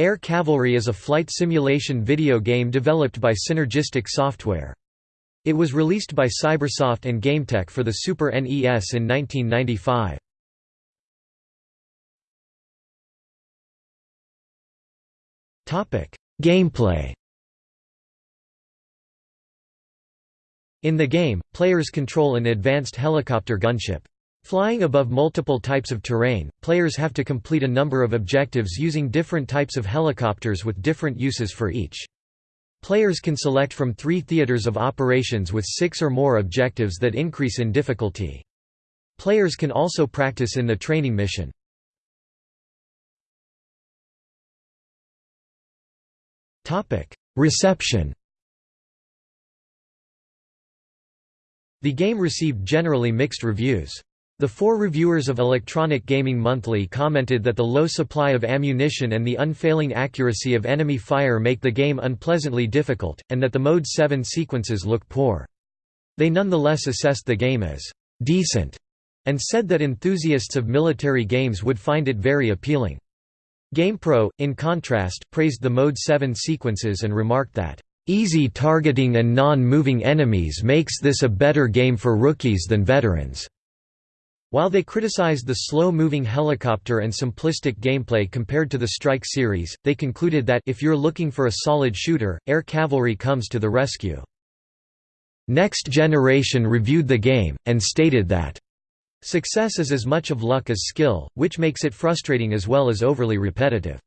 Air Cavalry is a flight simulation video game developed by Synergistic Software. It was released by Cybersoft and GameTek for the Super NES in 1995. Gameplay In the game, players control an advanced helicopter gunship. Flying above multiple types of terrain, players have to complete a number of objectives using different types of helicopters with different uses for each. Players can select from three theaters of operations with six or more objectives that increase in difficulty. Players can also practice in the training mission. Reception The game received generally mixed reviews. The four reviewers of Electronic Gaming Monthly commented that the low supply of ammunition and the unfailing accuracy of enemy fire make the game unpleasantly difficult, and that the Mode 7 sequences look poor. They nonetheless assessed the game as «decent» and said that enthusiasts of military games would find it very appealing. GamePro, in contrast, praised the Mode 7 sequences and remarked that Easy targeting and non-moving enemies makes this a better game for rookies than veterans. While they criticized the slow-moving helicopter and simplistic gameplay compared to the Strike series, they concluded that if you're looking for a solid shooter, Air Cavalry comes to the rescue. Next Generation reviewed the game, and stated that, "...success is as much of luck as skill, which makes it frustrating as well as overly repetitive."